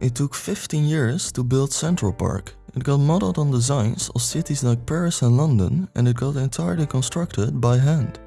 It took 15 years to build Central Park. It got modeled on designs of cities like Paris and London and it got entirely constructed by hand.